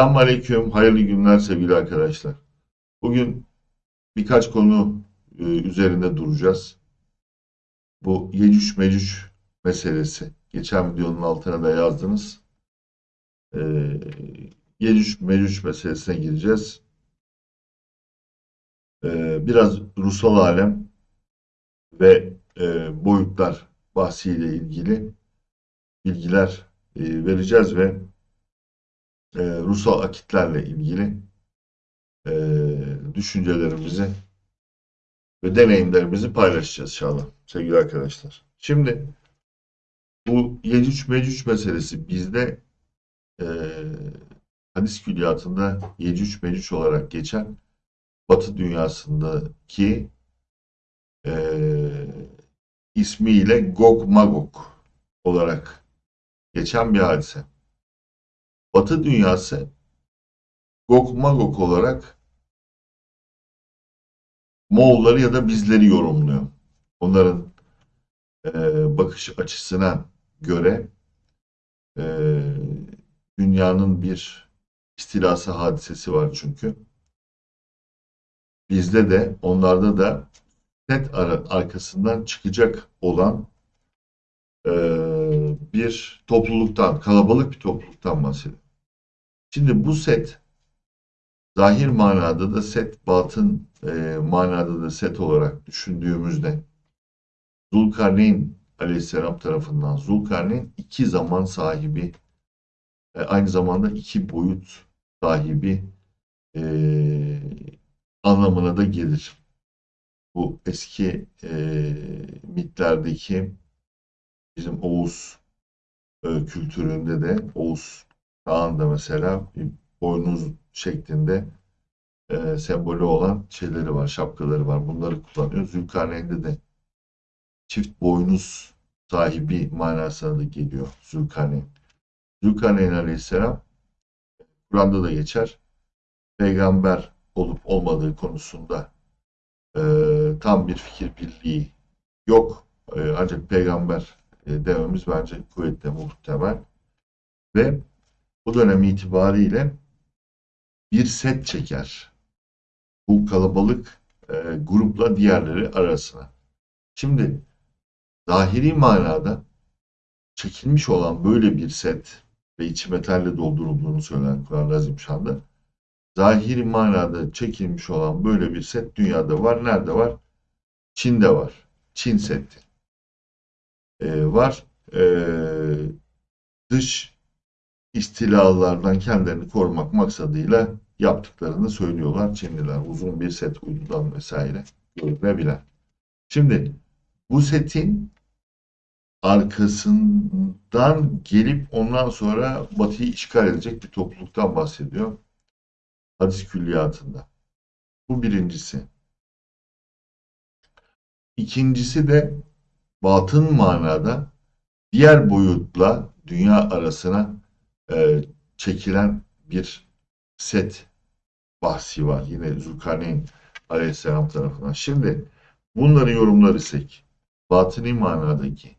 Selamun Aleyküm, hayırlı günler sevgili arkadaşlar. Bugün birkaç konu e, üzerinde duracağız. Bu Yecüc Mecüc meselesi. Geçen videonun altına da yazdınız. E, Yecüc Mecüc meselesine gireceğiz. E, biraz ruhsal alem ve e, boyutlar bahsiyle ilgili bilgiler e, vereceğiz ve e, ruhsal akitlerle ilgili e, düşüncelerimizi ve deneyimlerimizi paylaşacağız inşallah sevgili arkadaşlar. Şimdi bu Yecüc Mecüc meselesi bizde e, hadis külliyatında Yecüc Mecüc olarak geçen Batı dünyasındaki e, ismiyle Gog Magog olarak geçen bir hadise. Batı dünyası Gog Magog olarak Moğolları ya da bizleri yorumluyor. Onların e, bakış açısına göre e, dünyanın bir istilası hadisesi var çünkü. Bizde de onlarda da net arkasından çıkacak olan e, bir topluluktan, kalabalık bir topluluktan bahsediyor. Şimdi bu set zahir manada da set, batın e, manada da set olarak düşündüğümüzde Zulkarneyn aleyhisselam tarafından Zulkarneyn iki zaman sahibi e, aynı zamanda iki boyut sahibi e, anlamına da gelir. Bu eski e, mitlerdeki bizim Oğuz e, kültüründe de Oğuz Kağan'da mesela boynuz şeklinde e, sembolü olan şeyleri var, şapkaları var. Bunları kullanıyor. Zülkarneyn'de de çift boynuz sahibi manasına da geliyor Zülkarneyn. Zülkarneyn Aleyhisselam Kur'an'da da geçer. Peygamber olup olmadığı konusunda e, tam bir fikir birliği yok. E, ancak peygamber e, dememiz bence kuvvetle muhtemel. Ve bu dönem itibariyle bir set çeker. Bu kalabalık e, grupla diğerleri arasına. Şimdi zahiri manada çekilmiş olan böyle bir set ve içi metalle doldurulduğunu söyler Kur'an-ı Azimşan'da. Zahiri manada çekilmiş olan böyle bir set dünyada var. Nerede var? Çin'de var. Çin seti e, var. E, dış istilalardan kendilerini korumak maksadıyla yaptıklarını söylüyorlar Çinliler. Uzun bir set uydudan vesaire görünebilen. Şimdi bu setin arkasından gelip ondan sonra Batı'yı işgal edecek bir topluluktan bahsediyor. Hadis külliyatında. Bu birincisi. İkincisi de batın manada diğer boyutla dünya arasına e, çekilen bir set bahsi var. Yine Zulkarneyn Aleyhisselam tarafından. Şimdi bunları yorumlar isek batıni manadaki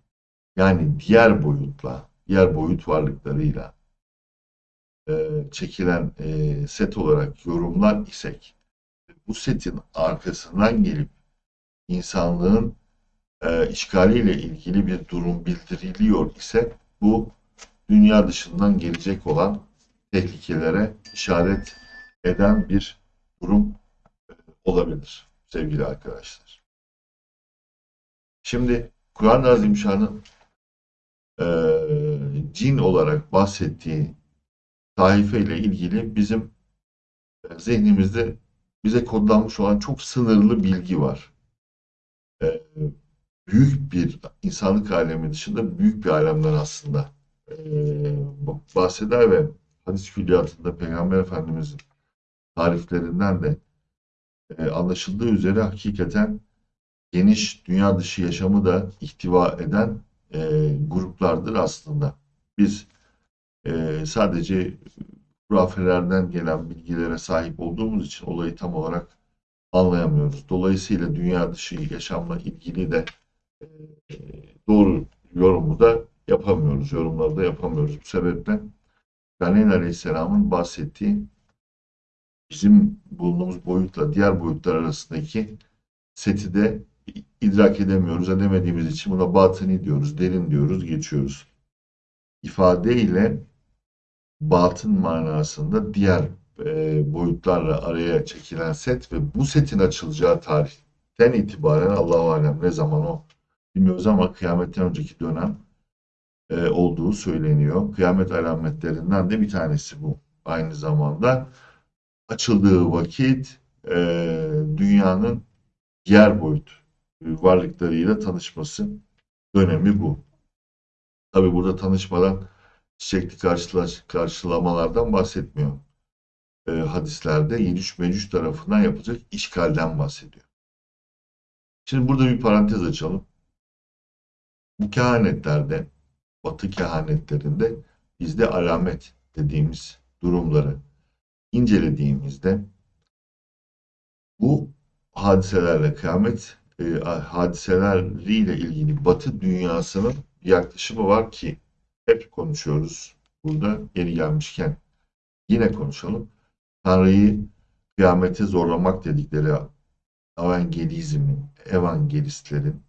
yani diğer boyutla, diğer boyut varlıklarıyla e, çekilen e, set olarak yorumlar isek bu setin arkasından gelip insanlığın e, işgaliyle ilgili bir durum bildiriliyor ise bu dünya dışından gelecek olan tehlikelere işaret eden bir durum e, olabilir sevgili arkadaşlar. Şimdi Kur'an-ı Azimşan'ın e, cin olarak bahsettiği taife ile ilgili bizim e, zihnimizde bize kodlanmış olan çok sınırlı bilgi var. E, büyük bir insanlık alemi dışında büyük bir alemden aslında e, bahseder ve hadis külliyatında Peygamber Efendimiz'in tariflerinden de e, anlaşıldığı üzere hakikaten geniş dünya dışı yaşamı da ihtiva eden e, gruplardır aslında. Biz e, sadece hurafelerden gelen bilgilere sahip olduğumuz için olayı tam olarak anlayamıyoruz. Dolayısıyla dünya dışı yaşamla ilgili de doğru yorumu da yapamıyoruz. Yorumları da yapamıyoruz. Bu sebeple Caner Aleyhisselam'ın bahsettiği bizim bulunduğumuz boyutla diğer boyutlar arasındaki seti de idrak edemiyoruz. Edemediğimiz için buna batıni diyoruz, derin diyoruz, geçiyoruz. İfade ile batın manasında diğer e, boyutlarla araya çekilen set ve bu setin açılacağı tarihten itibaren Allahu alem ne zaman o bilmiyoruz ama kıyametten önceki dönem e, olduğu söyleniyor. Kıyamet alametlerinden de bir tanesi bu. Aynı zamanda açıldığı vakit e, dünyanın diğer boyut varlıklarıyla tanışması dönemi bu. Tabi burada tanışmadan çiçekli karşılaş, karşılamalardan bahsetmiyor. E, hadislerde Yecüc Mecüc tarafından yapılacak işgalden bahsediyor. Şimdi burada bir parantez açalım. Bu kehanetlerde, batı kehanetlerinde bizde alamet dediğimiz durumları incelediğimizde bu hadiselerle kıyamet e, hadiseleriyle ilgili batı dünyasının yaklaşımı var ki hep konuşuyoruz. Burada yeri gelmişken yine konuşalım. Tanrı'yı kıyamete zorlamak dedikleri evangelizmin, evangelistlerin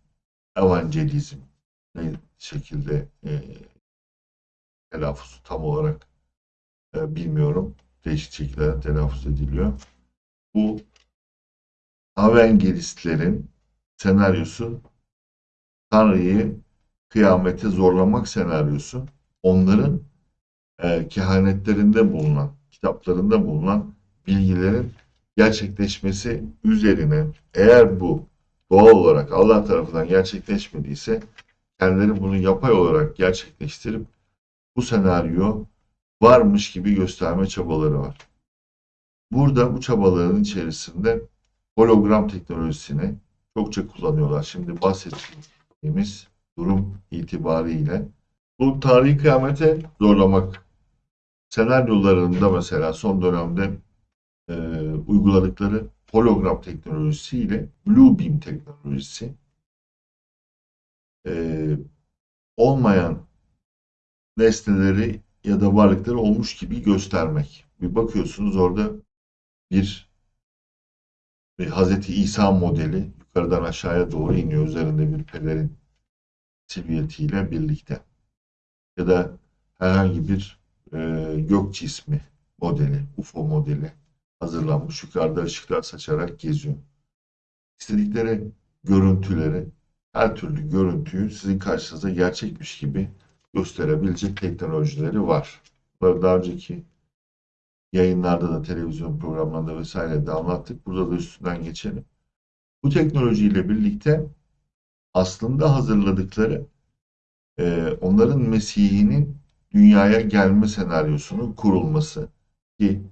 evangelizm ne şekilde e, telaffuzu tam olarak e, bilmiyorum. Değişik şekillerde telaffuz ediliyor. Bu evangelistlerin senaryosu Tanrı'yı kıyamete zorlamak senaryosu onların e, kehanetlerinde bulunan, kitaplarında bulunan bilgilerin gerçekleşmesi üzerine eğer bu doğal olarak Allah tarafından gerçekleşmediyse kendileri bunu yapay olarak gerçekleştirip bu senaryo varmış gibi gösterme çabaları var. Burada bu çabaların içerisinde hologram teknolojisini çokça kullanıyorlar. Şimdi bahsettiğimiz durum itibariyle bu tarihi kıyamete zorlamak senaryolarında mesela son dönemde e, uyguladıkları hologram teknolojisiyle Blue Beam teknolojisi e, olmayan nesneleri ya da varlıkları olmuş gibi göstermek. Bir bakıyorsunuz orada bir, bir Hazreti İsa modeli yukarıdan aşağıya doğru iniyor üzerinde bir pelerin silüetiyle birlikte. Ya da herhangi bir e, gök cismi modeli, UFO modeli hazırlanmış yukarıda ışıklar saçarak geziyor. İstedikleri görüntüleri, her türlü görüntüyü sizin karşınıza gerçekmiş gibi gösterebilecek teknolojileri var. Bunları daha önceki yayınlarda da televizyon programlarında vesaire de anlattık. Burada da üstünden geçelim. Bu teknolojiyle birlikte aslında hazırladıkları e, onların Mesih'inin dünyaya gelme senaryosunun kurulması ki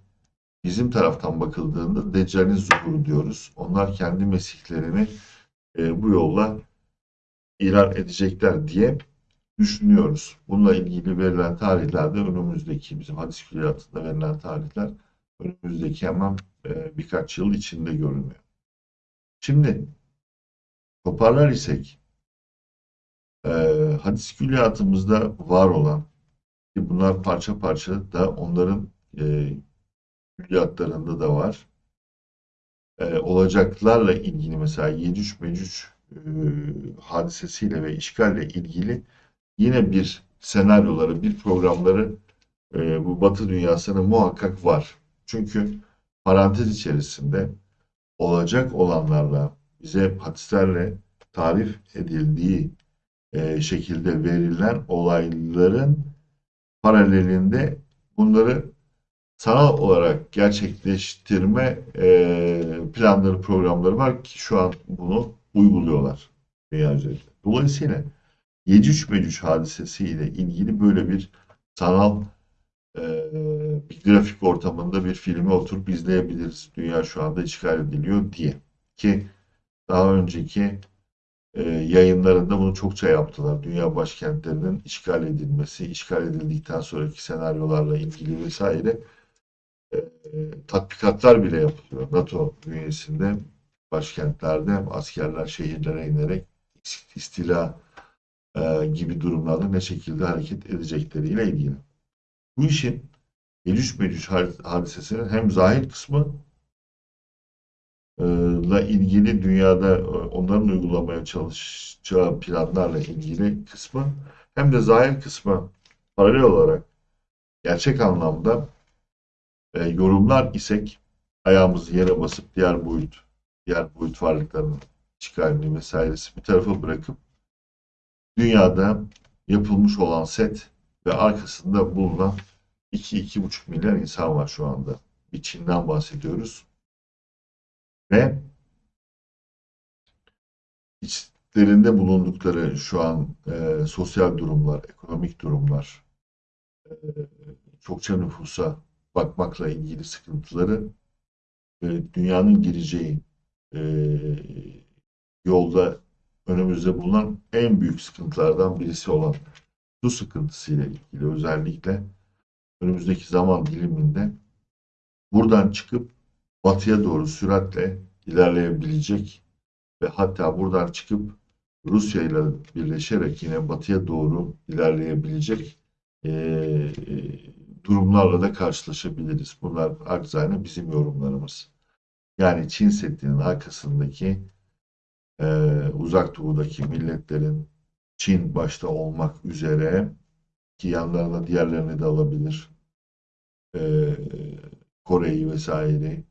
bizim taraftan bakıldığında Deccal'in zuhuru diyoruz. Onlar kendi Mesihlerini e, bu yolla ilan edecekler diye düşünüyoruz. Bununla ilgili verilen tarihlerde önümüzdeki bizim hadis külliyatında verilen tarihler önümüzdeki hemen e, birkaç yıl içinde görünüyor. Şimdi toparlar isek e, hadis külliyatımızda var olan ki bunlar parça parça da onların e, külliyatlarında da var. Olacaklarla ilgili mesela Yecüc Mecüc hadisesiyle ve işgalle ilgili yine bir senaryoları, bir programları e, bu Batı dünyasının muhakkak var. Çünkü parantez içerisinde olacak olanlarla bize hadislerle tarif edildiği e, şekilde verilen olayların paralelinde bunları sanal olarak gerçekleştirme e, planları, programları var ki şu an bunu uyguluyorlar dünya üzerinde. Dolayısıyla Yecüc Mecüc hadisesiyle ilgili böyle bir sanal e, bir grafik ortamında bir filmi oturup izleyebiliriz. Dünya şu anda işgal ediliyor diye. Ki daha önceki e, yayınlarında bunu çokça yaptılar. Dünya başkentlerinin işgal edilmesi, işgal edildikten sonraki senaryolarla ilgili vesaire e, tatbikatlar bile yapılıyor. NATO bünyesinde başkentlerde askerler şehirlere inerek istila e, gibi durumlarda ne şekilde hareket edecekleriyle ilgili. Bu işin Yecüc Mecüc hadisesinin hem zahir kısmı la ilgili dünyada onların uygulamaya çalışacağı planlarla ilgili kısmı hem de zahir kısmı paralel olarak gerçek anlamda e, yorumlar isek ayağımızı yere basıp diğer boyut, diğer boyut varlıklarının çıkarını vesairesi bir tarafa bırakıp dünyada yapılmış olan set ve arkasında bulunan 2-2,5 milyar insan var şu anda. Bir Çin'den bahsediyoruz. Ve içlerinde bulundukları şu an e, sosyal durumlar, ekonomik durumlar, e, çokça nüfusa bakmakla ilgili sıkıntıları e, dünyanın gireceği e, yolda önümüzde bulunan en büyük sıkıntılardan birisi olan su sıkıntısıyla ilgili özellikle önümüzdeki zaman diliminde buradan çıkıp batıya doğru süratle ilerleyebilecek ve hatta buradan çıkıp Rusya ile birleşerek yine batıya doğru ilerleyebilecek e, durumlarla da karşılaşabiliriz. Bunlar akzane bizim yorumlarımız. Yani Çin Seddi'nin arkasındaki e, uzak doğudaki milletlerin Çin başta olmak üzere ki yanlarına diğerlerini de alabilir. E, Kore'yi vesaire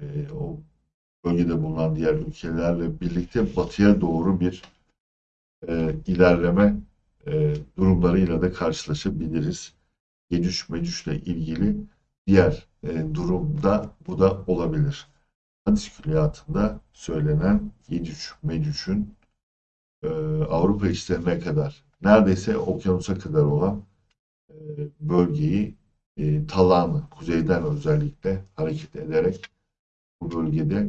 e, o bölgede bulunan diğer ülkelerle birlikte batıya doğru bir e, ilerleme e, durumlarıyla da karşılaşabiliriz. Gecüş Mecüş'le ilgili diğer e, durumda bu da olabilir. Hadis külliyatında söylenen Gecüş Mecüş'ün e, Avrupa içlerine kadar neredeyse okyanusa kadar olan e, bölgeyi e, talanı, kuzeyden özellikle hareket ederek bu bölgede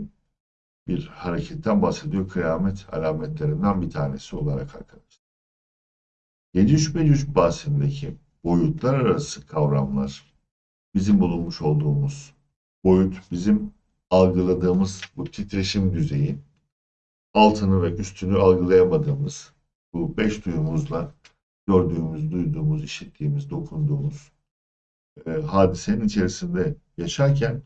bir hareketten bahsediyor. Kıyamet alametlerinden bir tanesi olarak arkadaşlar. Yecüc Mecüc bahsindeki boyutlar arası kavramlar bizim bulunmuş olduğumuz boyut bizim algıladığımız bu titreşim düzeyi altını ve üstünü algılayamadığımız bu beş duyumuzla gördüğümüz, duyduğumuz, işittiğimiz, dokunduğumuz e, hadisenin içerisinde yaşarken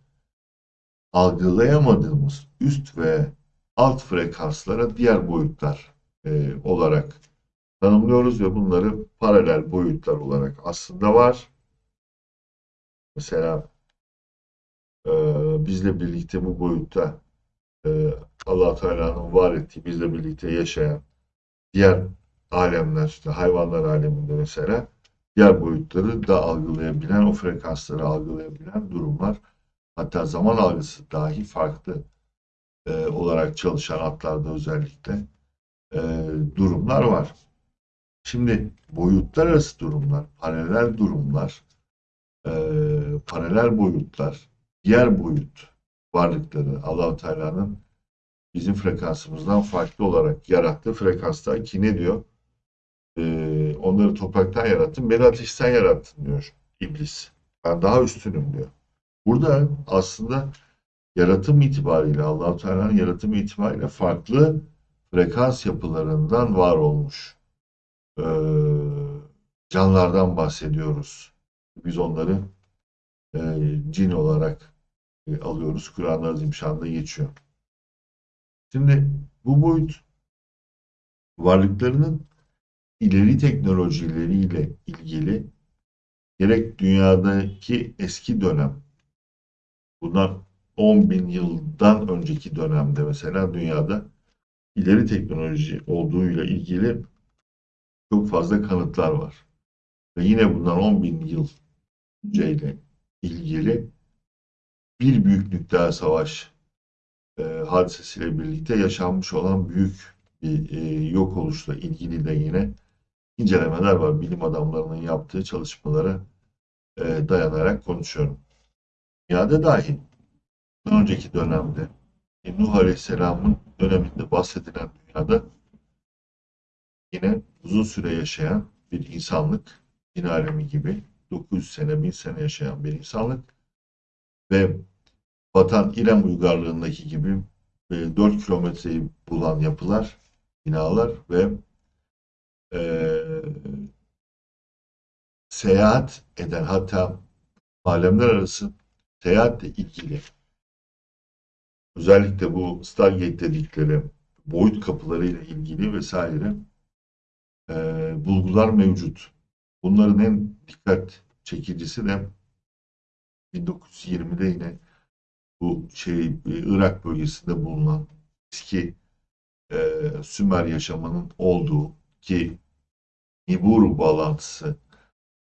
algılayamadığımız üst ve alt frekanslara diğer boyutlar e, olarak tanımlıyoruz ve bunları paralel boyutlar olarak aslında var. Mesela e, bizle birlikte bu boyutta e, allah Teala'nın var ettiği, bizle birlikte yaşayan diğer alemler, işte hayvanlar aleminde mesela diğer boyutları da algılayabilen, o frekansları algılayabilen durumlar. Hatta zaman algısı dahi farklı e, olarak çalışan atlarda özellikle e, durumlar var. Şimdi boyutlar arası durumlar, paralel durumlar, e, paralel boyutlar, diğer boyut varlıkları allah Teala'nın bizim frekansımızdan farklı olarak yarattığı frekansta ki ne diyor? Ee, onları topraktan yarattın, beni ateşten yarattın diyor iblis. Ben daha üstünüm diyor. Burada aslında yaratım itibariyle allah Teala'nın yaratım itibariyle farklı frekans yapılarından var olmuş e, canlardan bahsediyoruz. Biz onları e, cin olarak e, alıyoruz. Kur'an-ı Azimşan'da geçiyor. Şimdi bu boyut varlıklarının ileri teknolojileriyle ilgili gerek dünyadaki eski dönem bundan 10 bin yıldan önceki dönemde mesela dünyada ileri teknoloji olduğuyla ilgili çok fazla kanıtlar var. Ve yine bundan 10 bin yıl önceyle ilgili bir büyük nükleer savaş e, hadisesiyle birlikte yaşanmış olan büyük bir e, yok oluşla ilgili de yine incelemeler var. Bilim adamlarının yaptığı çalışmalara e, dayanarak konuşuyorum. Dünyada dahi önceki dönemde Nuh Aleyhisselam'ın döneminde bahsedilen dünyada yine uzun süre yaşayan bir insanlık, din alemi gibi 900 sene, 1000 sene yaşayan bir insanlık ve Vatan İrem uygarlığındaki gibi 4 e, kilometreyi bulan yapılar, binalar ve e, seyahat eden hatta alemler arası seyahatle ilgili özellikle bu Stargate dedikleri boyut kapıları ile ilgili vesaire e, bulgular mevcut. Bunların en dikkat çekicisi de 1920'de yine bu şey e, Irak bölgesinde bulunan eski e, Sümer yaşamının olduğu ki Nibiru bağlantısı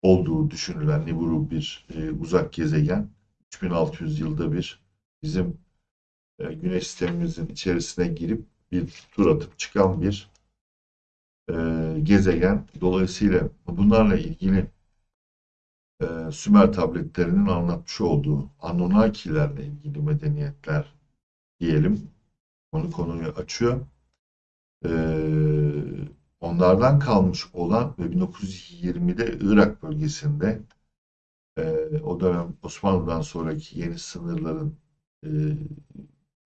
olduğu düşünülen Nibiru bir e, uzak gezegen 3600 yılda bir bizim e, güneş sistemimizin içerisine girip bir tur atıp çıkan bir e, gezegen. Dolayısıyla bunlarla ilgili e, Sümer tabletlerinin anlatmış olduğu Anunnakilerle ilgili medeniyetler diyelim. Onu konuyu açıyor. E, onlardan kalmış olan ve 1920'de Irak bölgesinde e, o dönem Osmanlı'dan sonraki yeni sınırların e,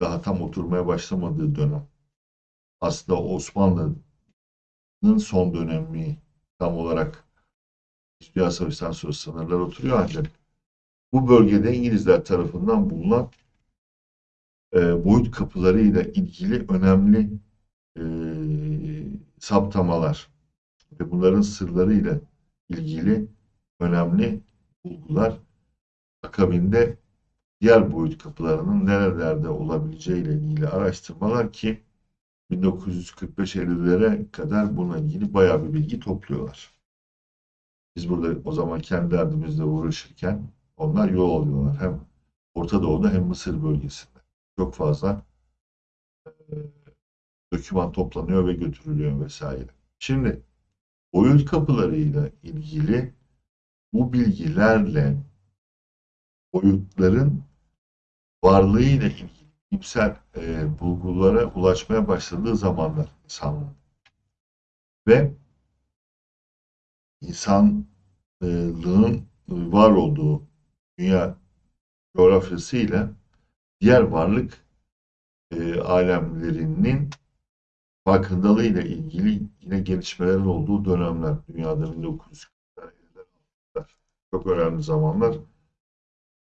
daha tam oturmaya başlamadığı dönem. Aslında Osmanlı'nın son dönemi tam olarak Dünya Savaşı'ndan sonra sınırlar oturuyor ancak bu bölgede İngilizler tarafından bulunan e, boyut kapılarıyla ilgili önemli e, saptamalar ve bunların sırlarıyla ilgili önemli bulgular akabinde diğer boyut kapılarının nerelerde olabileceği ile ilgili araştırmalar ki 1945-50'lere kadar bununla ilgili bayağı bir bilgi topluyorlar. Biz burada o zaman kendi derdimizle uğraşırken onlar yol alıyorlar. Hem Orta Doğu'da hem Mısır bölgesinde. Çok fazla e, doküman toplanıyor ve götürülüyor vesaire. Şimdi boyut kapılarıyla ilgili bu bilgilerle boyutların varlığıyla ilgili bilimsel e, bulgulara ulaşmaya başladığı zamanlar insanlığın. Ve insanlığın var olduğu dünya coğrafyasıyla diğer varlık e, alemlerinin farkındalığıyla ilgili yine gelişmelerin olduğu dönemler. Dünyada 1940'lar, çok önemli zamanlar.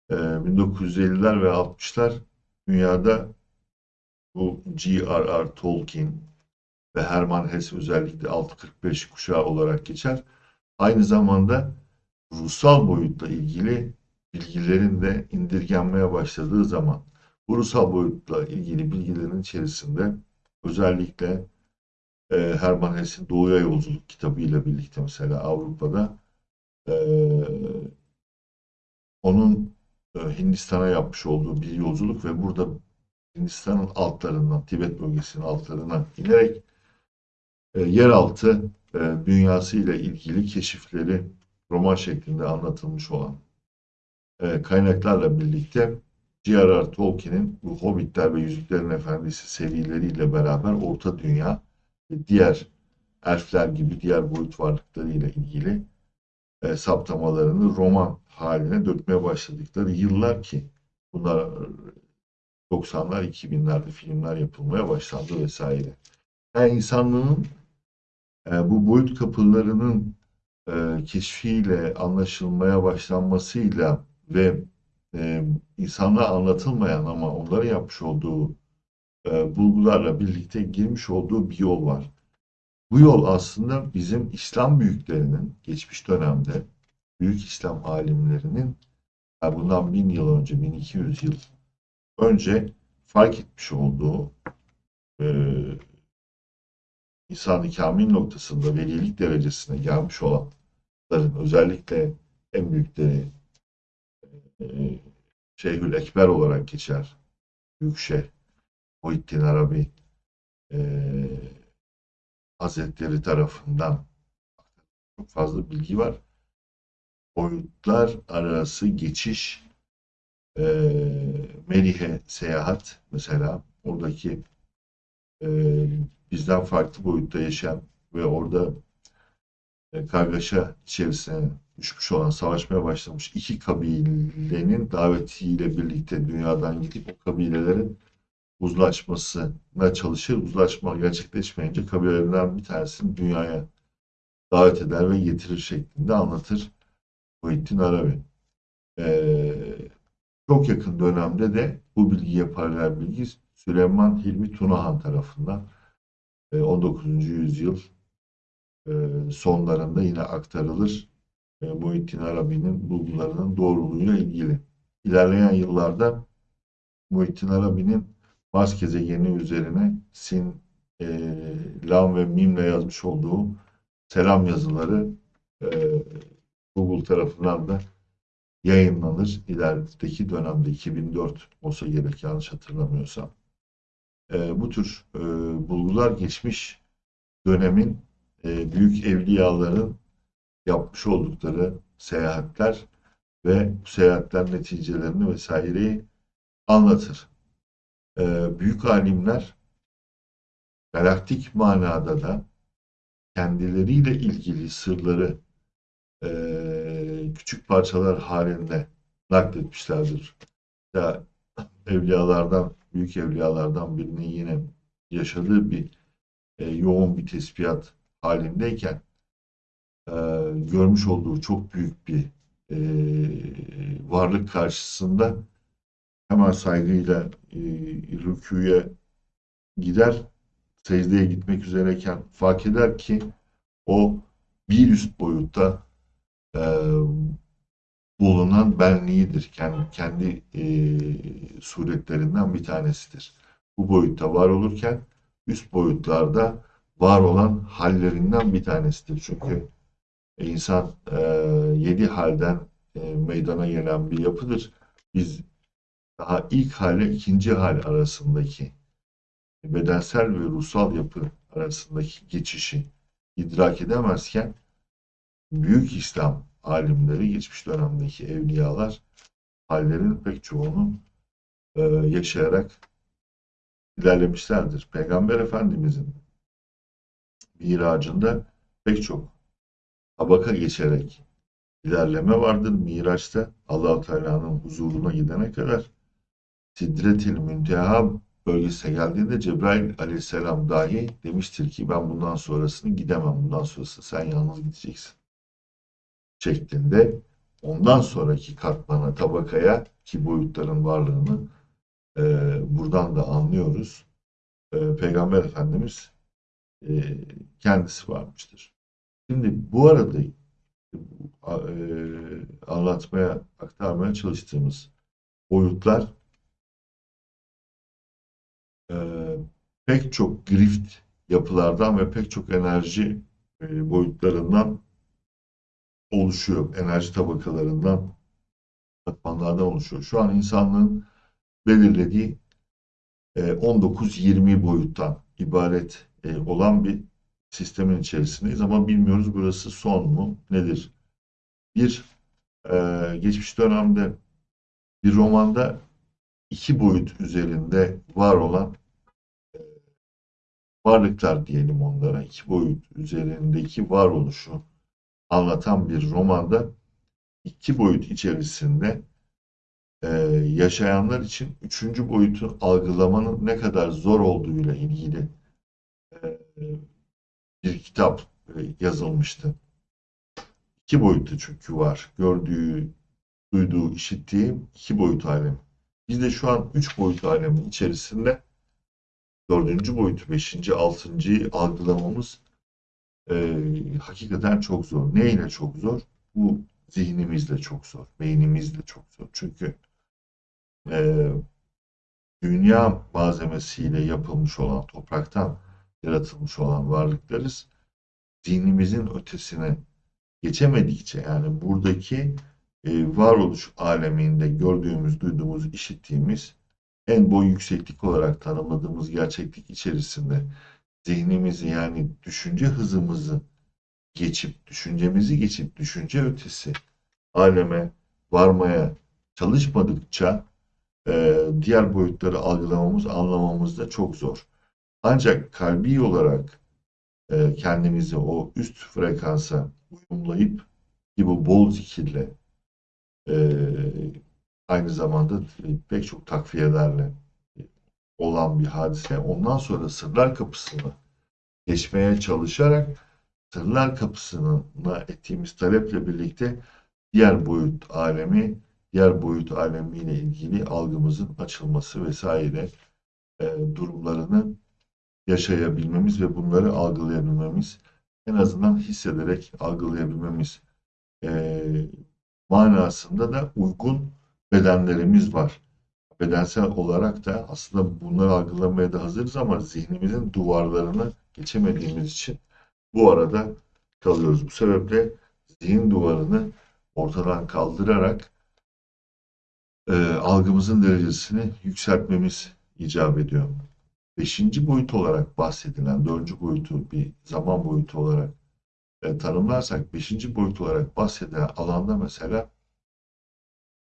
E, 1950'ler ve 60'lar dünyada bu G.R.R. Tolkien ve Hermann Hesse özellikle 645 kuşağı olarak geçer. Aynı zamanda ruhsal boyutla ilgili bilgilerin de indirgenmeye başladığı zaman bu ruhsal boyutla ilgili bilgilerin içerisinde özellikle e, Hermann Hesse'in Doğuya Yolculuk kitabı ile birlikte mesela Avrupa'da e, onun e, Hindistan'a yapmış olduğu bir yolculuk ve burada Hindistan'ın altlarından, Tibet bölgesinin altlarına inerek e, yeraltı e, dünyası ile ilgili keşifleri roman şeklinde anlatılmış olan e, kaynaklarla birlikte J.R.R. Tolkien'in bu Hobbitler ve Yüzüklerin Efendisi serileriyle beraber Orta Dünya ve diğer elfler gibi diğer boyut varlıklarıyla ilgili e, saptamalarını roman haline dökmeye başladıkları yıllar ki bunlar 90'lar 2000'lerde filmler yapılmaya başlandı vesaire. Yani insanlığın e, bu boyut kapılarının e, keşfiyle anlaşılmaya başlanmasıyla ve e, insanlığa anlatılmayan ama onların yapmış olduğu e, bulgularla birlikte girmiş olduğu bir yol var. Bu yol aslında bizim İslam büyüklerinin geçmiş dönemde büyük İslam alimlerinin yani bundan bin yıl önce, 1200 yıl önce fark etmiş olduğu e, insan kamil noktasında velilik derecesine gelmiş olanların özellikle en büyükleri e, Şeyhül Ekber olarak geçer. Büyük Şeyh Muhittin Arabi e, Hazretleri tarafından çok fazla bilgi var. Boyutlar arası geçiş e, Melih'e seyahat mesela oradaki e, bizden farklı boyutta yaşayan ve orada e, kargaşa içerisine düşmüş olan, savaşmaya başlamış iki kabilenin davetiyle birlikte dünyadan gidip o kabilelerin uzlaşmasına çalışır. Uzlaşma gerçekleşmeyince kabilelerinden bir tanesini dünyaya davet eder ve getirir şeklinde anlatır Muhittin Arabi. Ee, çok yakın dönemde de bu bilgiye paralel bilgi Süleyman Hilmi Tunahan tarafından e, 19. yüzyıl e, sonlarında yine aktarılır. E, Muhittin Arabi'nin bulgularının doğruluğuyla ilgili. İlerleyen yıllarda Muhittin Arabi'nin Mars gezegeni üzerine Sin, e, Lam ve Mim'le yazmış olduğu selam yazıları e, Google tarafından da yayınlanır. İlerideki dönemde 2004 olsa gerek yanlış hatırlamıyorsam. E, bu tür e, bulgular geçmiş dönemin e, büyük evliyaların yapmış oldukları seyahatler ve bu seyahatler neticelerini vesaireyi anlatır. E, büyük alimler galaktik manada da kendileriyle ilgili sırları e, küçük parçalar halinde nakletmişlerdir. Ya evliyalardan, büyük evliyalardan birinin yine yaşadığı bir e, yoğun bir tespihat halindeyken e, görmüş olduğu çok büyük bir e, varlık karşısında hemen saygıyla e, rüküye gider, secdeye gitmek üzereyken fark eder ki o bir üst boyutta e, bulunan benliğidir. Kendi, kendi e, suretlerinden bir tanesidir. Bu boyutta var olurken üst boyutlarda var olan hallerinden bir tanesidir. Çünkü insan e, yedi halden e, meydana gelen bir yapıdır. Biz daha ilk hale ikinci hal arasındaki bedensel ve ruhsal yapı arasındaki geçişi idrak edemezken büyük İslam alimleri, geçmiş dönemdeki evliyalar hallerin pek çoğunu e, yaşayarak ilerlemişlerdir. Peygamber Efendimizin miracında pek çok tabaka geçerek ilerleme vardır. Miraç'ta allah Teala'nın huzuruna gidene kadar Sidretil Münteha bölgesine geldiğinde Cebrail aleyhisselam dahi demiştir ki ben bundan sonrasını gidemem. Bundan sonrası sen yalnız gideceksin. Şeklinde ondan sonraki katmana, tabakaya ki boyutların varlığını e, buradan da anlıyoruz. E, Peygamber Efendimiz e, kendisi varmıştır. Şimdi bu arada e, anlatmaya, aktarmaya çalıştığımız boyutlar e, pek çok grift yapılardan ve pek çok enerji boyutlarından oluşuyor. Enerji tabakalarından, katmanlardan oluşuyor. Şu an insanlığın belirlediği e, 19-20 boyuttan ibaret e, olan bir sistemin içerisindeyiz ama bilmiyoruz burası son mu nedir? Bir e, geçmiş dönemde bir romanda iki boyut üzerinde var olan e, varlıklar diyelim onlara iki boyut üzerindeki varoluşu anlatan bir romanda iki boyut içerisinde e, yaşayanlar için üçüncü boyutu algılamanın ne kadar zor olduğuyla ilgili e, bir kitap e, yazılmıştı. İki boyutu çünkü var. Gördüğü, duyduğu, işittiği iki boyut alemi. Biz de şu an üç boyut alemin içerisinde dördüncü boyutu, beşinci, altıncıyı algılamamız e, hakikaten çok zor. Neyle çok zor? Bu zihnimizle çok zor, beynimizle çok zor. Çünkü e, dünya malzemesiyle yapılmış olan, topraktan yaratılmış olan varlıklarız. Zihnimizin ötesine geçemedikçe yani buradaki e, varoluş aleminde gördüğümüz, duyduğumuz, işittiğimiz en boy yükseklik olarak tanımladığımız gerçeklik içerisinde zihnimizi yani düşünce hızımızı geçip, düşüncemizi geçip düşünce ötesi aleme varmaya çalışmadıkça e, diğer boyutları algılamamız, anlamamız da çok zor. Ancak kalbi olarak e, kendimizi o üst frekansa uyumlayıp ki bu bol zikirle e, aynı zamanda pek çok takviyelerle olan bir hadise. Ondan sonra sırlar kapısını geçmeye çalışarak sırlar kapısına ettiğimiz taleple birlikte diğer boyut alemi diğer boyut alemiyle ilgili algımızın açılması vesaire e, durumlarını yaşayabilmemiz ve bunları algılayabilmemiz, en azından hissederek algılayabilmemiz e, manasında da uygun bedenlerimiz var. Bedensel olarak da aslında bunları algılamaya da hazırız ama zihnimizin duvarlarını geçemediğimiz için bu arada kalıyoruz. Bu sebeple zihin duvarını ortadan kaldırarak e, algımızın derecesini yükseltmemiz icap ediyor. Beşinci boyut olarak bahsedilen, dördüncü boyutu bir zaman boyutu olarak e, tanımlarsak, beşinci boyut olarak bahsedilen alanda mesela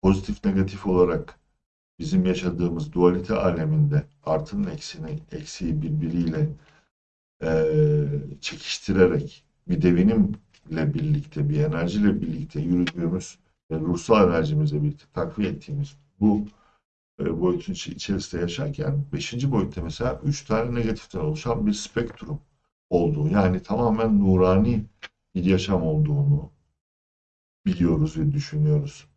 pozitif negatif olarak bizim yaşadığımız dualite aleminde artının eksini, eksiği birbiriyle e, çekiştirerek bir devinimle birlikte, bir enerjiyle birlikte yürüdüğümüz ve ruhsal enerjimizle birlikte takviye ettiğimiz bu e, boyutun içerisinde yaşarken beşinci boyutta mesela üç tane negatiften oluşan bir spektrum olduğu yani tamamen nurani bir yaşam olduğunu biliyoruz ve düşünüyoruz.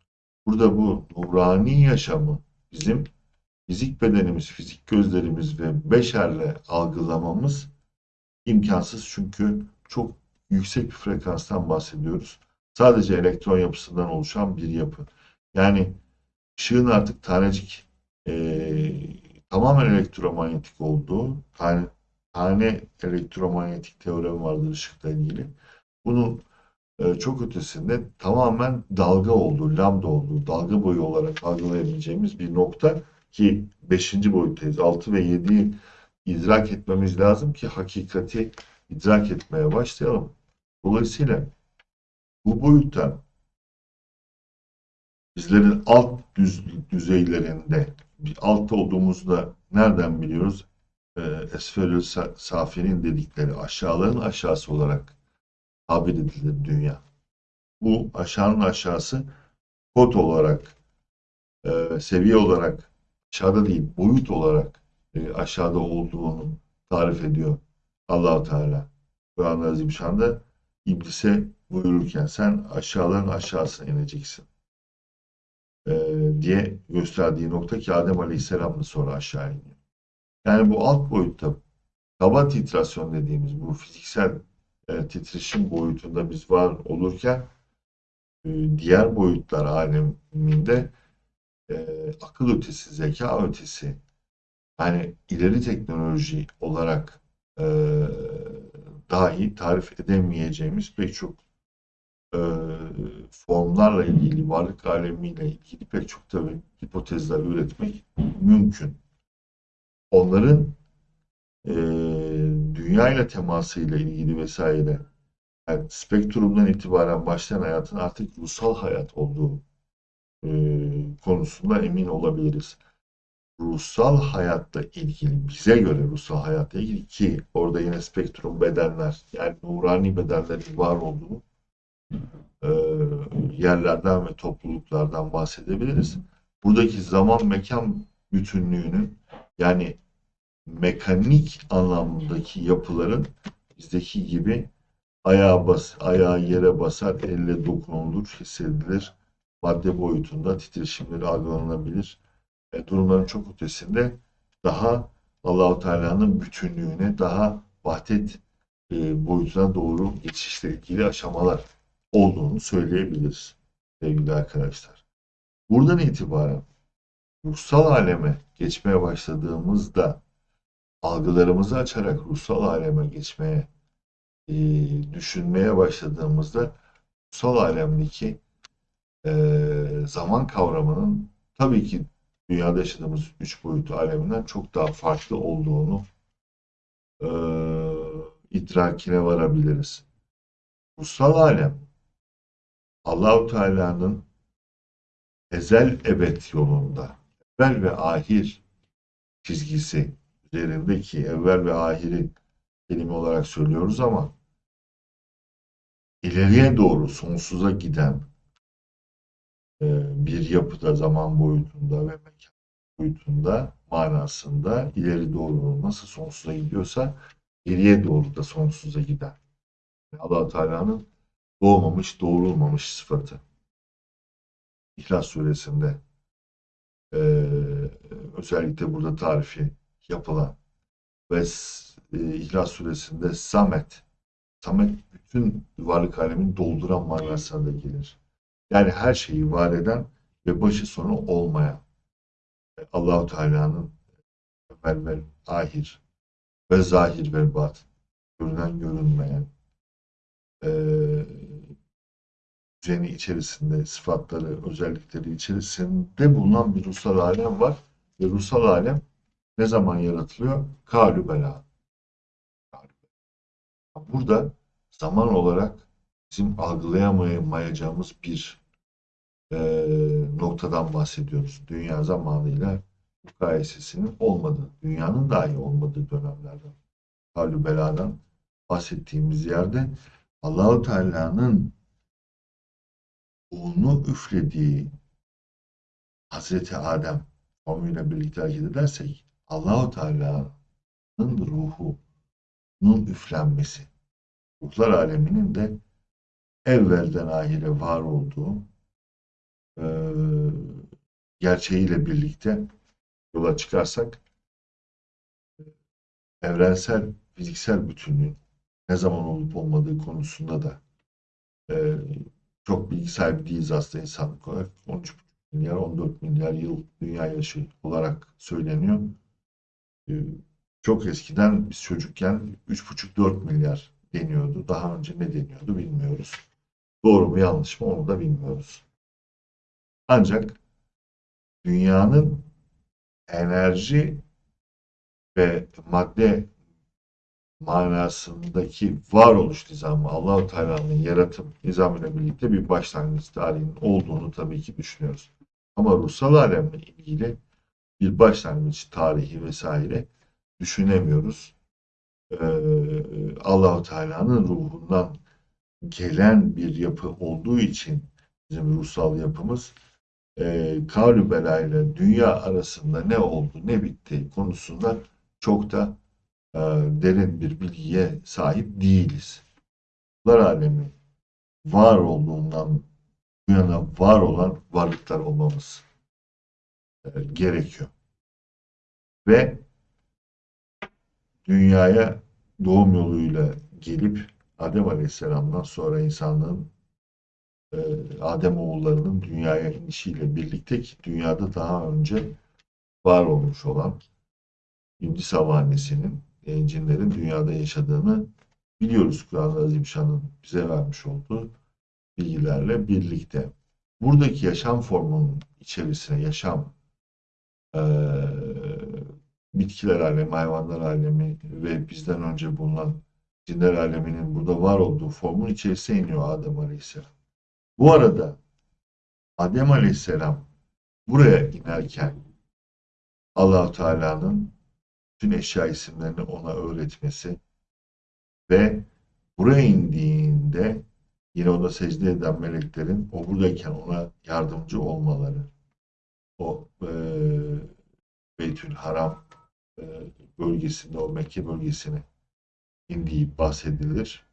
Burada bu nurani yaşamı bizim fizik bedenimiz, fizik gözlerimiz ve beşerle algılamamız imkansız çünkü çok yüksek bir frekanstan bahsediyoruz. Sadece elektron yapısından oluşan bir yapı. Yani ışığın artık tanecik eee, tamamen elektromanyetik olduğu tane, tane elektromanyetik teoremi vardır ışıkla ilgili. Bunun e, çok ötesinde tamamen dalga olduğu, lambda olduğu, dalga boyu olarak algılayabileceğimiz bir nokta ki 5. boyuttayız. 6 ve 7'yi idrak etmemiz lazım ki hakikati idrak etmeye başlayalım. Dolayısıyla bu boyutta bizlerin alt düz, düzeylerinde altta olduğumuzu da nereden biliyoruz? E, Esfelül Sa- Safi'nin dedikleri aşağıların aşağısı olarak tabir edilir dünya. Bu aşağının aşağısı kod olarak, e, seviye olarak aşağıda değil, boyut olarak e, aşağıda olduğunu tarif ediyor Allahu Teala. Kur'an-ı Azimüşşan'da iblise buyururken sen aşağıların aşağısına ineceksin e, diye gösterdiği nokta ki Adem Aleyhisselam da sonra aşağı iniyor. Yani bu alt boyutta kaba titrasyon dediğimiz bu fiziksel e, titreşim boyutunda biz var olurken e, diğer boyutlar aleminde e, akıl ötesi, zeka ötesi yani ileri teknoloji olarak e, dahi tarif edemeyeceğimiz pek çok e, formlarla ilgili, varlık alemiyle ilgili pek çok tabii hipotezler üretmek mümkün. Onların e, dünya ile temasıyla ilgili vesaire yani spektrumdan itibaren başlayan hayatın artık ruhsal hayat olduğu e, konusunda emin olabiliriz. Ruhsal hayatla ilgili, bize göre ruhsal hayatla ilgili ki orada yine spektrum bedenler, yani nurani bedenlerin var olduğu e, yerlerden ve topluluklardan bahsedebiliriz. Buradaki zaman mekan bütünlüğünü yani mekanik anlamdaki yapıların bizdeki gibi ayağa bas, ayağı yere basar, elle dokunulur, hissedilir. Madde boyutunda titreşimleri algılanabilir. E, durumların çok ötesinde daha Allahu Teala'nın bütünlüğüne, daha vahdet e, boyutuna doğru geçişle ilgili aşamalar olduğunu söyleyebiliriz sevgili arkadaşlar. Buradan itibaren ruhsal aleme geçmeye başladığımızda algılarımızı açarak ruhsal aleme geçmeye e, düşünmeye başladığımızda ruhsal alemdeki e, zaman kavramının tabii ki dünyada yaşadığımız üç boyutlu aleminden çok daha farklı olduğunu e, idrakine varabiliriz. Ruhsal alem Allahu Teala'nın ezel ebed yolunda evvel ve ahir çizgisi üzerindeki evvel ve ahiri kelime olarak söylüyoruz ama ileriye doğru sonsuza giden e, bir yapıda zaman boyutunda ve mekan boyutunda manasında ileri doğru nasıl sonsuza gidiyorsa geriye doğru da sonsuza giden. Allah Teala'nın doğmamış, doğrulmamış sıfatı. İhlas suresinde e, özellikle burada tarifi yapılan ve e, İhlas suresinde Samet Samet bütün varlık alemin dolduran manasına da gelir. Yani her şeyi var eden ve başı sonu olmayan Allahu Teala'nın evvel ve ahir ve zahir ve batın görünen görünmeyen e, düzeni içerisinde sıfatları, özellikleri içerisinde bulunan bir ruhsal alem var. Ve ruhsal alem ne zaman yaratılıyor? Kalü bela. Burada zaman olarak bizim algılayamayacağımız bir e, noktadan bahsediyoruz. Dünya zamanıyla mukayesesinin olmadığı, dünyanın dahi olmadığı dönemlerden, halü beladan bahsettiğimiz yerde Allahu Teala'nın oğlunu üflediği Hazreti Adem formuyla birlikte hareket edersek Allahu Teala'nın ruhunun üflenmesi ruhlar aleminin de evvelden ahire var olduğu e, gerçeğiyle birlikte yola çıkarsak evrensel fiziksel bütünlüğün ne zaman olup olmadığı konusunda da e, çok bilgi sahibi değiliz aslında insanlık olarak. 13 milyar, 14 milyar yıl dünya yaşı olarak söyleniyor. E, çok eskiden biz çocukken 3,5-4 milyar deniyordu. Daha önce ne deniyordu bilmiyoruz. Doğru mu yanlış mı onu da bilmiyoruz. Ancak dünyanın enerji ve madde manasındaki varoluş nizamı Allahu Teala'nın yaratım nizamıyla birlikte bir başlangıç tarihinin olduğunu tabii ki düşünüyoruz. Ama ruhsal alemle ilgili bir başlangıç tarihi vesaire düşünemiyoruz. Ee, Allahu Teala'nın ruhundan gelen bir yapı olduğu için bizim ruhsal yapımız e, kavli belayla dünya arasında ne oldu ne bitti konusunda çok da e, derin bir bilgiye sahip değiliz. Ruhlar alemi var olduğundan bu yana var olan varlıklar olmamız e, gerekiyor. Ve dünyaya doğum yoluyla gelip Adem Aleyhisselam'dan sonra insanlığın e, Adem oğullarının dünyaya inişiyle birlikte ki dünyada daha önce var olmuş olan İblis Havanesi'nin e, cinlerin dünyada yaşadığını biliyoruz Kur'an-ı Azimşan'ın bize vermiş olduğu bilgilerle birlikte. Buradaki yaşam formunun içerisine yaşam e, bitkiler alemi, hayvanlar alemi ve bizden önce bulunan cinler aleminin burada var olduğu formun içerisine iniyor Adem Aleyhisselam. Bu arada Adem Aleyhisselam buraya inerken Allahu Teala'nın bütün eşya isimlerini ona öğretmesi ve buraya indiğinde yine ona secde eden meleklerin o buradayken ona yardımcı olmaları o e, Beytül Haram e, bölgesinde o Mekke bölgesine indiği bahsedilir.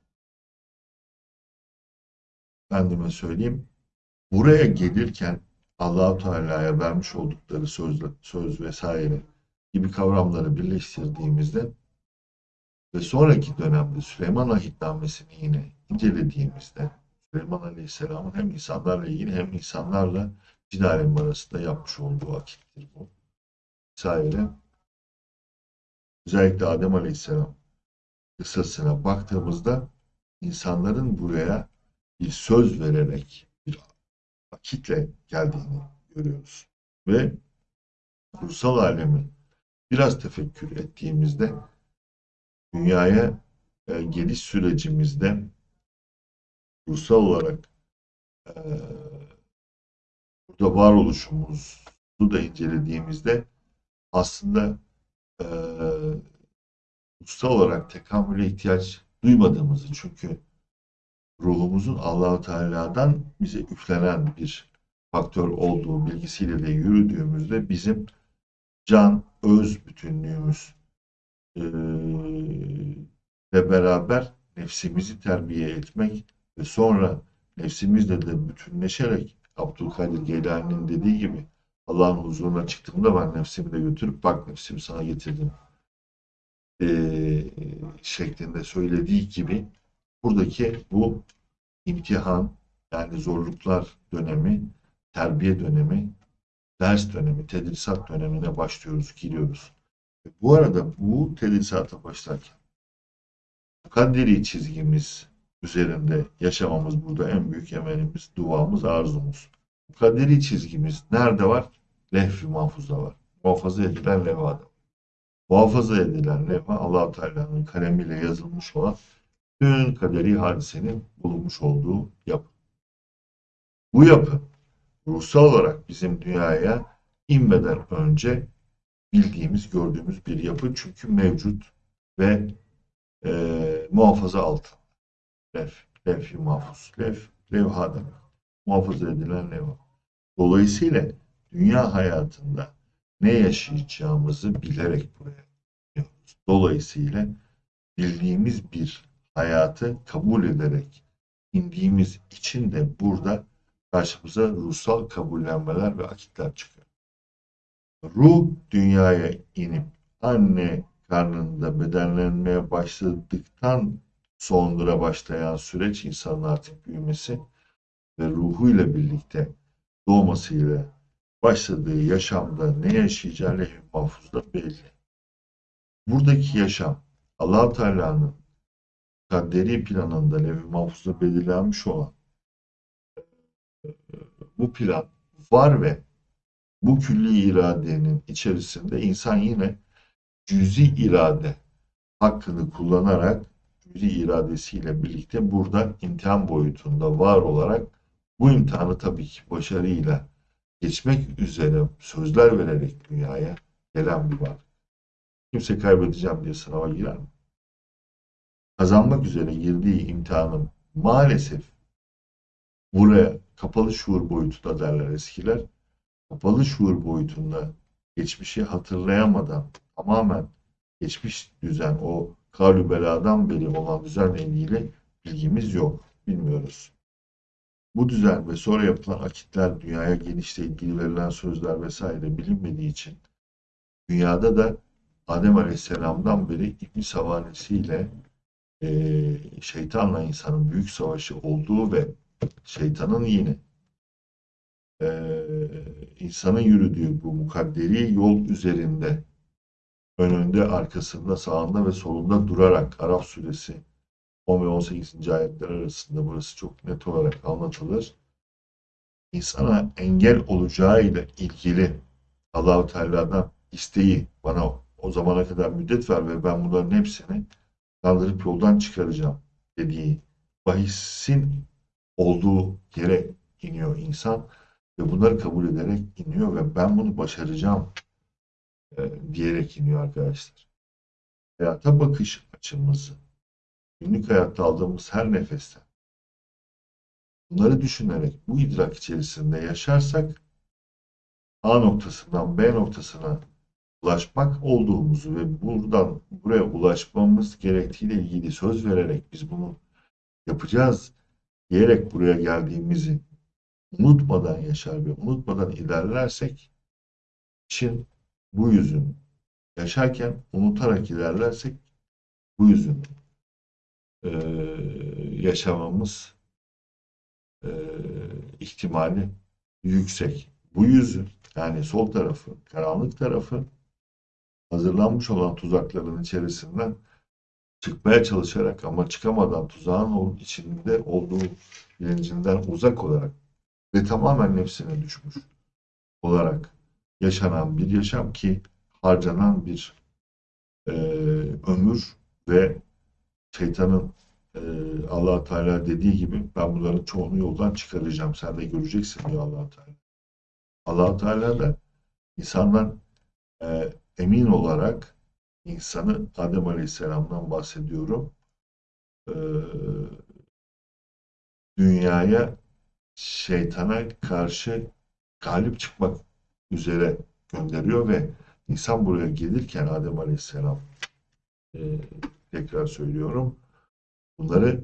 Efendime söyleyeyim buraya gelirken Allahu Teala'ya vermiş oldukları söz, söz vesaire gibi kavramları birleştirdiğimizde ve sonraki dönemde Süleyman Ahitnamesini yine incelediğimizde Süleyman Aleyhisselam'ın hem insanlarla ilgili hem insanlarla cin alemi arasında yapmış olduğu akittir bu. Vesaire. Özellikle Adem Aleyhisselam kıssasına baktığımızda insanların buraya bir söz vererek bir akitle geldiğini görüyoruz. Ve kursal alemi biraz tefekkür ettiğimizde dünyaya e, geliş sürecimizde ruhsal olarak e, burada varoluşumuzu da incelediğimizde aslında e, ruhsal olarak tekamüle ihtiyaç duymadığımızı çünkü ruhumuzun Allahu Teala'dan bize üflenen bir faktör olduğu bilgisiyle de yürüdüğümüzde bizim can, öz bütünlüğümüz e, ve beraber nefsimizi terbiye etmek ve sonra nefsimizle de bütünleşerek Abdülkadir Geylani'nin dediği gibi Allah'ın huzuruna çıktığımda ben nefsimi de götürüp bak nefsimi sana getirdim eee, şeklinde söylediği gibi buradaki bu imtihan yani zorluklar dönemi, terbiye dönemi, ders dönemi, tedrisat dönemine başlıyoruz, giriyoruz. Bu arada bu tedrisata başlarken mukadderi çizgimiz üzerinde yaşamamız burada en büyük emelimiz, duamız, arzumuz. Mukadderi çizgimiz nerede var? Lehf-i mahfuzda var. Muhafaza edilen levhada. Muhafaza edilen levha allah Teala'nın kalemiyle yazılmış olan tüm kaderi hadisenin bulunmuş olduğu yapı. Bu yapı ruhsal olarak bizim dünyaya inmeden önce bildiğimiz, gördüğümüz bir yapı çünkü mevcut ve e, muhafaza altında. Lef, lef mahfuz. Lef, levha demek. Muhafaza edilen levha. Dolayısıyla dünya hayatında ne yaşayacağımızı bilerek buraya geliyoruz. Dolayısıyla bildiğimiz bir hayatı kabul ederek indiğimiz için de burada karşımıza ruhsal kabullenmeler ve akitler çıkıyor. Ruh dünyaya inip anne karnında bedenlenmeye başladıktan sonra başlayan süreç insanın artık büyümesi ve ruhuyla birlikte doğmasıyla başladığı yaşamda ne yaşayacağı lehim mahfuzda belli. Buradaki yaşam allah Teala'nın kadderi planında levh-i mahfuzda belirlenmiş olan bu plan var ve bu külli iradenin içerisinde insan yine cüzi irade hakkını kullanarak cüzi iradesiyle birlikte burada imtihan boyutunda var olarak bu imtihanı tabii ki başarıyla geçmek üzere sözler vererek dünyaya gelen bir varlık. Kimse kaybedeceğim diye sınava girer mi? Kazanmak üzere girdiği imtihanın maalesef buraya kapalı şuur boyutu da derler eskiler. Kapalı şuur boyutunda geçmişi hatırlayamadan tamamen geçmiş düzen o kalü beladan beri olan düzenle ilgili bilgimiz yok. Bilmiyoruz. Bu düzen ve sonra yapılan akitler, dünyaya gelişle ilgili verilen sözler vesaire bilinmediği için dünyada da Adem Aleyhisselam'dan beri İbn savanesiyle e, şeytanla insanın büyük savaşı olduğu ve şeytanın yine e, insanın yürüdüğü bu mukadderi yol üzerinde önünde, arkasında, sağında ve solunda durarak Araf suresi 10 ve 18. ayetler arasında burası çok net olarak anlatılır. İnsana engel olacağı ile ilgili Allahu Teala'dan isteği bana o zamana kadar müddet ver ve ben bunların hepsini kaldırıp yoldan çıkaracağım dediği bahisin olduğu yere iniyor insan ve bunları kabul ederek iniyor ve ben bunu başaracağım e, diyerek iniyor arkadaşlar. Hayata bakış açımızı günlük hayatta aldığımız her nefesten bunları düşünerek bu idrak içerisinde yaşarsak A noktasından B noktasına ulaşmak olduğumuzu ve buradan buraya ulaşmamız gerektiğiyle ilgili söz vererek biz bunu yapacağız diyerek buraya geldiğimizi unutmadan yaşar ve unutmadan ilerlersek için bu yüzün yaşarken unutarak ilerlersek bu yüzün e, yaşamamız e, ihtimali yüksek. Bu yüzün yani sol tarafı, karanlık tarafı hazırlanmış olan tuzakların içerisinden çıkmaya çalışarak ama çıkamadan tuzağın içinde olduğu bilincinden uzak olarak ve tamamen nefsine düşmüş olarak yaşanan bir yaşam ki harcanan bir e, ömür ve şeytanın e, allah Teala dediği gibi ben bunların çoğunu yoldan çıkaracağım. Sen de göreceksin diyor allah Teala. allah Teala da insandan e, emin olarak insanı Adem Aleyhisselam'dan bahsediyorum. E, dünyaya şeytana karşı galip çıkmak üzere gönderiyor ve insan buraya gelirken Adem Aleyhisselam e, tekrar söylüyorum bunları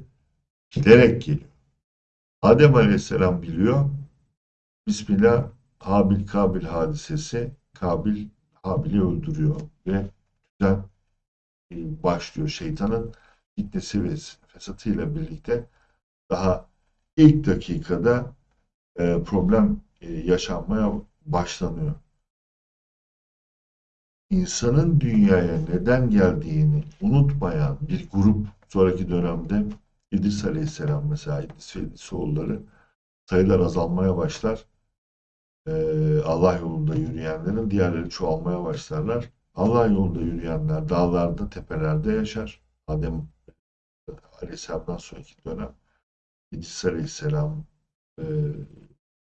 bilerek geliyor. Adem Aleyhisselam biliyor Bismillah Habil Kabil hadisesi Kabil Habil'i öldürüyor ve düzen e, başlıyor. Şeytanın fitnesi ve fesatıyla birlikte daha ilk dakikada e, problem e, yaşanmaya başlanıyor. İnsanın dünyaya neden geldiğini unutmayan bir grup sonraki dönemde İdris Aleyhisselam mesela İdris ve İdrisoğulları sayılar azalmaya başlar. Ee, Allah yolunda yürüyenlerin diğerleri çoğalmaya başlarlar. Allah yolunda yürüyenler dağlarda, tepelerde yaşar. Adem Aleyhisselam'dan sonraki dönem İdris Aleyhisselam e,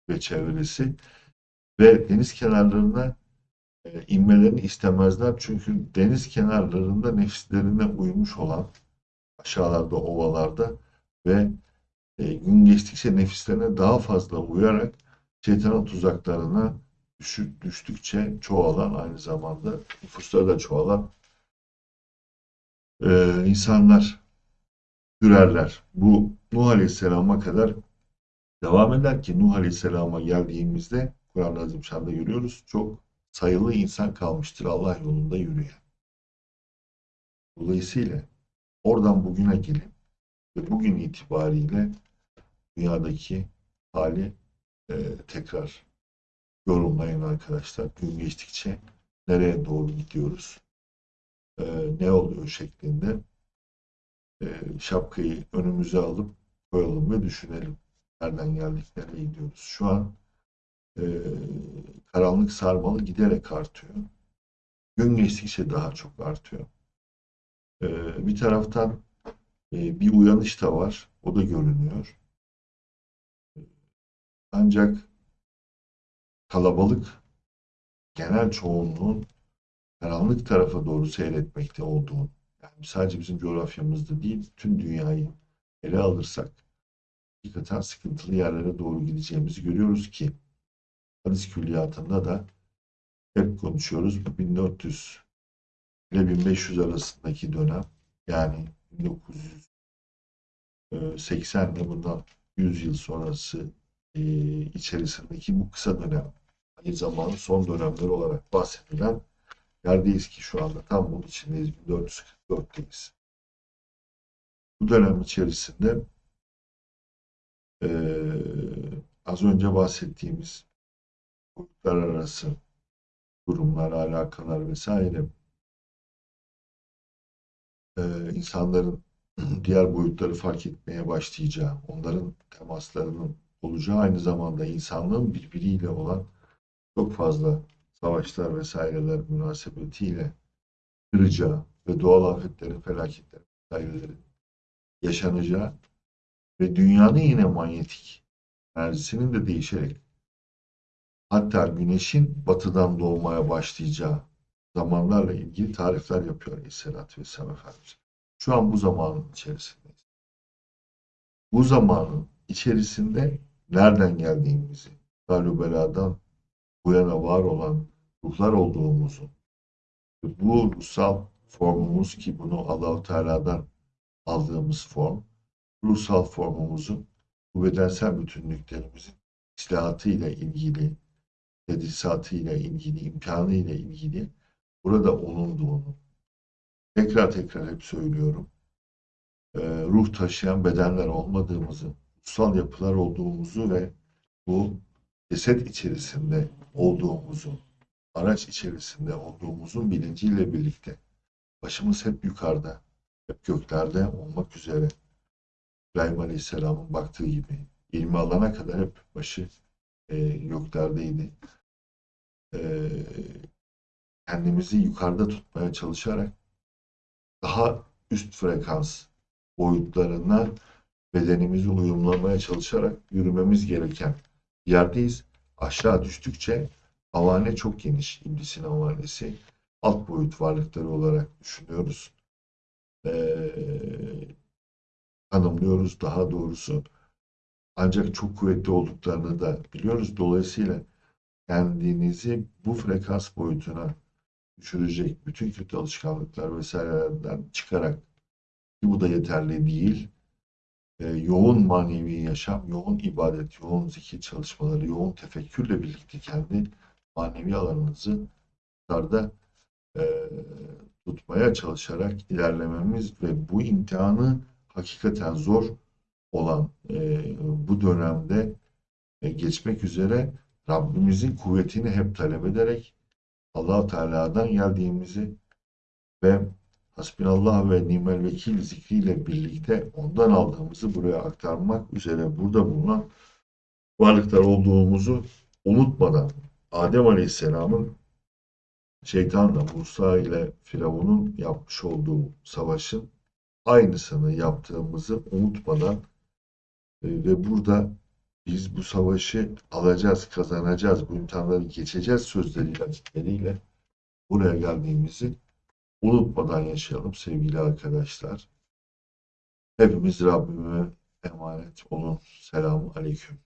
ve çevresi ve deniz kenarlarına e, inmelerini istemezler. Çünkü deniz kenarlarında nefislerine uymuş olan aşağılarda, ovalarda ve e, gün geçtikçe nefislerine daha fazla uyarak şeytanın tuzaklarına düşük, düştükçe çoğalan aynı zamanda nüfusları da çoğalan e, insanlar türerler. Bu Nuh Aleyhisselam'a kadar devam eder ki Nuh Aleyhisselam'a geldiğimizde Kur'an-ı Azimşan'da görüyoruz. Çok sayılı insan kalmıştır Allah yolunda yürüyen. Dolayısıyla oradan bugüne gelin ve bugün itibariyle dünyadaki hali e, tekrar yorumlayın arkadaşlar. Gün geçtikçe nereye doğru gidiyoruz, e, ne oluyor şeklinde e, şapkayı önümüze alıp koyalım ve düşünelim. Nereden geldik, nereye gidiyoruz? Şu an e, karanlık sarmalı giderek artıyor. Gün geçtikçe daha çok artıyor. E, bir taraftan e, bir uyanış da var. O da görünüyor. Ancak kalabalık genel çoğunluğun karanlık tarafa doğru seyretmekte olduğunu, yani sadece bizim coğrafyamızda değil, tüm dünyayı ele alırsak hakikaten sıkıntılı yerlere doğru gideceğimizi görüyoruz ki hadis külliyatında da hep konuşuyoruz. Bu 1400 ile 1500 arasındaki dönem yani 1980 ile bundan 100 yıl sonrası e, içerisindeki bu kısa dönem aynı zamanın son dönemleri olarak bahsedilen yerdeyiz ki şu anda tam bunun içindeyiz 1444'teyiz. Bu dönem içerisinde e, az önce bahsettiğimiz boyutlar arası durumlar, alakalar vesaire e, insanların diğer boyutları fark etmeye başlayacağı, onların temaslarının olacağı aynı zamanda insanlığın birbiriyle olan çok fazla savaşlar vesaireler münasebetiyle kıracağı ve doğal afetlerin, felaketlerin vesairelerin yaşanacağı ve dünyanın yine manyetik enerjisinin de değişerek hatta güneşin batıdan doğmaya başlayacağı zamanlarla ilgili tarifler yapıyor Aleyhisselatü Vesselam Efendimiz. Şu an bu zamanın içerisindeyiz. Bu zamanın içerisinde nereden geldiğimizi, Darübela'dan bu yana var olan ruhlar olduğumuzu, bu ruhsal formumuz ki bunu Allahu Teala'dan aldığımız form, ruhsal formumuzun bu bedensel bütünlüklerimizin islahatı ile ilgili, tedrisatı ile ilgili, imkanı ile ilgili burada onunduğunu tekrar tekrar hep söylüyorum. Ee, ruh taşıyan bedenler olmadığımızı, ruhsal yapılar olduğumuzu ve bu ceset içerisinde olduğumuzu, araç içerisinde olduğumuzun bilinciyle birlikte başımız hep yukarıda, hep göklerde olmak üzere İbrahim Aleyhisselam'ın baktığı gibi ilmi alana kadar hep başı e, göklerdeydi. E, kendimizi yukarıda tutmaya çalışarak daha üst frekans boyutlarına bedenimizi uyumlamaya çalışarak yürümemiz gereken yerdeyiz. Aşağı düştükçe havane çok geniş. İblisin havanesi. Alt boyut varlıkları olarak düşünüyoruz. Ee, daha doğrusu. Ancak çok kuvvetli olduklarını da biliyoruz. Dolayısıyla kendinizi bu frekans boyutuna düşürecek bütün kötü alışkanlıklar vesairelerden çıkarak ki bu da yeterli değil. E, yoğun manevi yaşam, yoğun ibadet, yoğun zikir çalışmaları, yoğun tefekkürle birlikte kendi manevi alanınızı yukarıda e, tutmaya çalışarak ilerlememiz ve bu imtihanı hakikaten zor olan e, bu dönemde e, geçmek üzere Rabbimizin kuvvetini hep talep ederek allah Teala'dan geldiğimizi ve Hasbinallah ve nimel vekil zikriyle birlikte ondan aldığımızı buraya aktarmak üzere burada bulunan varlıklar olduğumuzu unutmadan Adem Aleyhisselam'ın şeytanla Musa ile Firavun'un yapmış olduğu savaşın aynısını yaptığımızı unutmadan e, ve burada biz bu savaşı alacağız, kazanacağız, bu imtihanları geçeceğiz sözleriyle, buraya geldiğimizi unutmadan yaşayalım sevgili arkadaşlar. Hepimiz Rabbime emanet olun. Selamun Aleyküm.